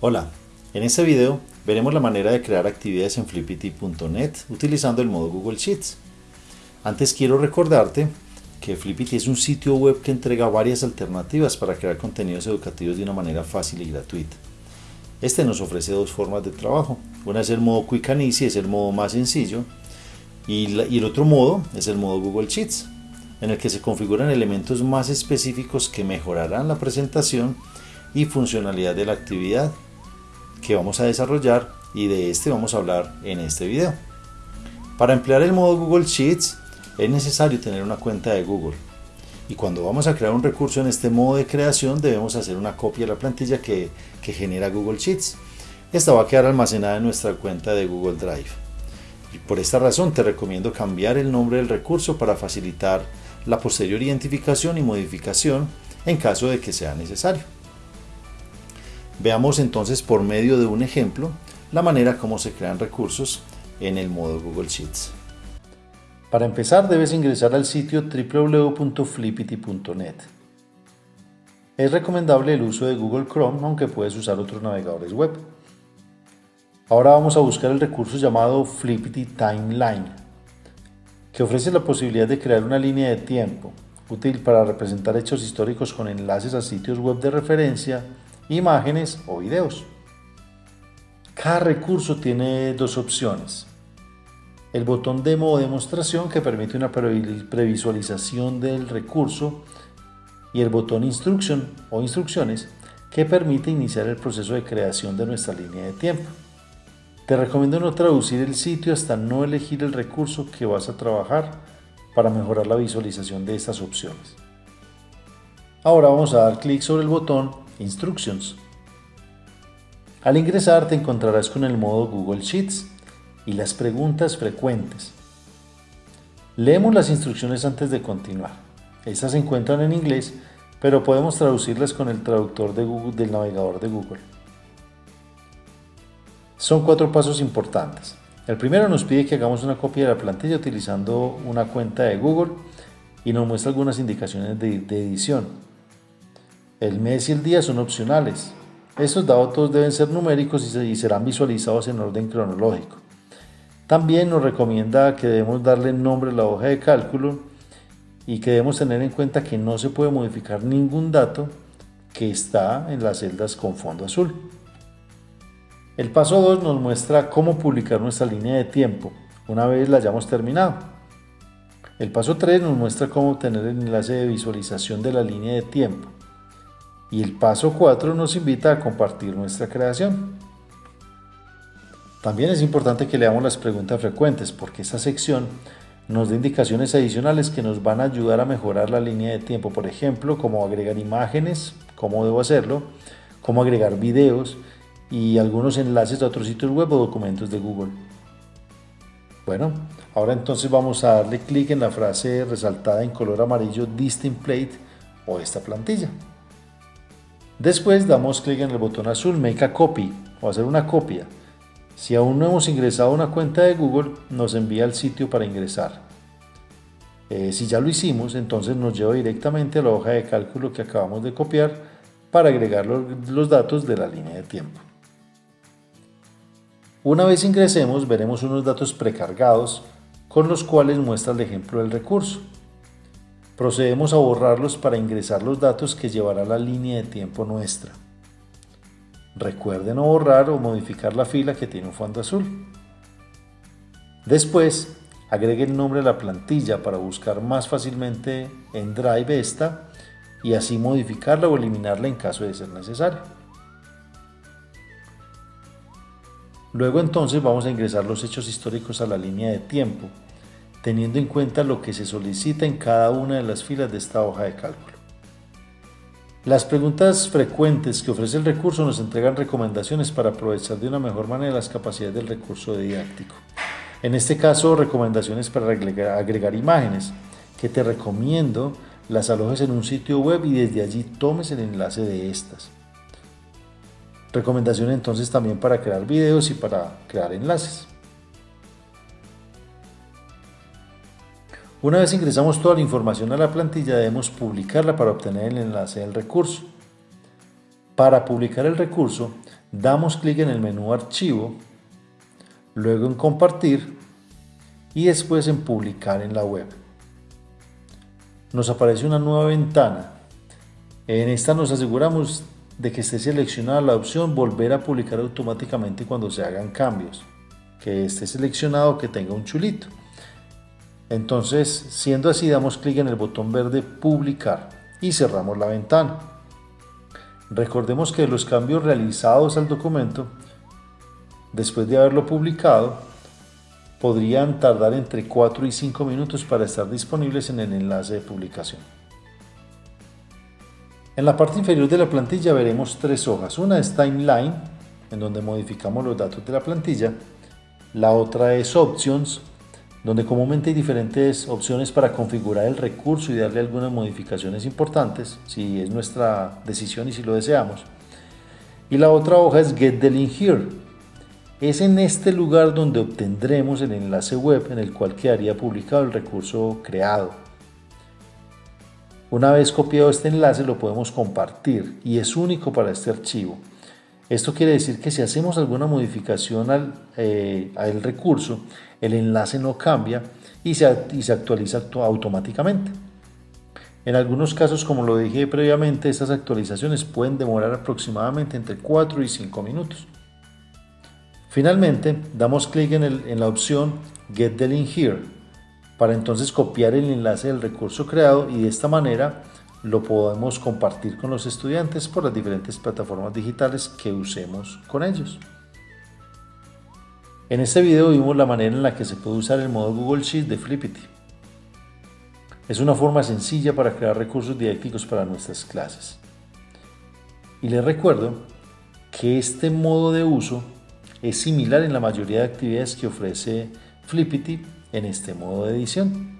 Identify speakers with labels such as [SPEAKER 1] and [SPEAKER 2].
[SPEAKER 1] Hola, en este video veremos la manera de crear actividades en flippity.net utilizando el modo Google Sheets. Antes quiero recordarte que Flippity es un sitio web que entrega varias alternativas para crear contenidos educativos de una manera fácil y gratuita. Este nos ofrece dos formas de trabajo. Una es el modo Quick and Easy, es el modo más sencillo, y, y el otro modo es el modo Google Sheets, en el que se configuran elementos más específicos que mejorarán la presentación y funcionalidad de la actividad que vamos a desarrollar y de este vamos a hablar en este video. Para emplear el modo Google Sheets es necesario tener una cuenta de Google y cuando vamos a crear un recurso en este modo de creación debemos hacer una copia de la plantilla que, que genera Google Sheets. Esta va a quedar almacenada en nuestra cuenta de Google Drive. Y por esta razón te recomiendo cambiar el nombre del recurso para facilitar la posterior identificación y modificación en caso de que sea necesario. Veamos entonces por medio de un ejemplo la manera como se crean recursos en el modo Google Sheets. Para empezar debes ingresar al sitio www.flippity.net. Es recomendable el uso de Google Chrome aunque puedes usar otros navegadores web. Ahora vamos a buscar el recurso llamado Flippity Timeline, que ofrece la posibilidad de crear una línea de tiempo útil para representar hechos históricos con enlaces a sitios web de referencia imágenes o videos. Cada recurso tiene dos opciones. El botón demo o demostración que permite una previsualización del recurso y el botón instruction o instrucciones que permite iniciar el proceso de creación de nuestra línea de tiempo. Te recomiendo no traducir el sitio hasta no elegir el recurso que vas a trabajar para mejorar la visualización de estas opciones. Ahora vamos a dar clic sobre el botón Instructions. Al ingresar te encontrarás con el modo Google Sheets y las preguntas frecuentes. Leemos las instrucciones antes de continuar. Estas se encuentran en inglés, pero podemos traducirlas con el traductor de Google, del navegador de Google. Son cuatro pasos importantes. El primero nos pide que hagamos una copia de la plantilla utilizando una cuenta de Google y nos muestra algunas indicaciones de, de edición. El mes y el día son opcionales. Estos datos deben ser numéricos y serán visualizados en orden cronológico. También nos recomienda que debemos darle nombre a la hoja de cálculo y que debemos tener en cuenta que no se puede modificar ningún dato que está en las celdas con fondo azul. El paso 2 nos muestra cómo publicar nuestra línea de tiempo una vez la hayamos terminado. El paso 3 nos muestra cómo obtener el enlace de visualización de la línea de tiempo. Y el paso 4 nos invita a compartir nuestra creación. También es importante que leamos las preguntas frecuentes porque esta sección nos da indicaciones adicionales que nos van a ayudar a mejorar la línea de tiempo. Por ejemplo, cómo agregar imágenes, cómo debo hacerlo, cómo agregar videos y algunos enlaces a otros sitios web o documentos de Google. Bueno, ahora entonces vamos a darle clic en la frase resaltada en color amarillo Distinct Plate o esta plantilla. Después damos clic en el botón azul Make a Copy o hacer una copia. Si aún no hemos ingresado una cuenta de Google, nos envía al sitio para ingresar. Eh, si ya lo hicimos, entonces nos lleva directamente a la hoja de cálculo que acabamos de copiar para agregar los, los datos de la línea de tiempo. Una vez ingresemos, veremos unos datos precargados con los cuales muestra el ejemplo del recurso. Procedemos a borrarlos para ingresar los datos que llevará la línea de tiempo nuestra. Recuerden no borrar o modificar la fila que tiene un fondo azul. Después, agregue el nombre de la plantilla para buscar más fácilmente en Drive esta y así modificarla o eliminarla en caso de ser necesario. Luego entonces vamos a ingresar los hechos históricos a la línea de tiempo teniendo en cuenta lo que se solicita en cada una de las filas de esta hoja de cálculo. Las preguntas frecuentes que ofrece el recurso nos entregan recomendaciones para aprovechar de una mejor manera las capacidades del recurso didáctico. En este caso, recomendaciones para agregar, imágenes, que te recomiendo las alojes en un sitio web y desde allí tomes el enlace de estas. Recomendaciones entonces también para crear videos y para crear enlaces. Una vez ingresamos toda la información a la plantilla debemos publicarla para obtener el enlace del recurso. Para publicar el recurso damos clic en el menú Archivo, luego en Compartir y después en Publicar en la web. Nos aparece una nueva ventana. En esta nos aseguramos de que esté seleccionada la opción Volver a publicar automáticamente cuando se hagan cambios, que esté seleccionado que tenga un chulito. Entonces, siendo así, damos clic en el botón verde Publicar y cerramos la ventana. Recordemos que los cambios realizados al documento, después de haberlo publicado, podrían tardar entre 4 y 5 minutos para estar disponibles en el enlace de publicación. En la parte inferior de la plantilla veremos tres hojas. Una es Timeline, en donde modificamos los datos de la plantilla. La otra es Options, donde comúnmente hay diferentes opciones para configurar el recurso y darle algunas modificaciones importantes, si es nuestra decisión y si lo deseamos. Y la otra hoja es Get the Link Here. Es en este lugar donde obtendremos el enlace web en el cual quedaría publicado el recurso creado. Una vez copiado este enlace lo podemos compartir y es único para este archivo. Esto quiere decir que si hacemos alguna modificación al, eh, recurso, el enlace no cambia y se, actualiza automáticamente. En algunos casos, como lo dije previamente, estas actualizaciones pueden demorar aproximadamente entre 4 y 5 minutos. Finalmente, damos clic en, en la opción Get the link here para entonces copiar el enlace del recurso creado y de esta manera lo podemos compartir con los estudiantes por las diferentes plataformas digitales que usemos con ellos. En este video vimos la manera en la que se puede usar el modo Google Sheets de Flippity. Es una forma sencilla para crear recursos didácticos para nuestras clases. Y les recuerdo que este modo de uso es similar en la mayoría de actividades que ofrece Flippity en este modo de edición.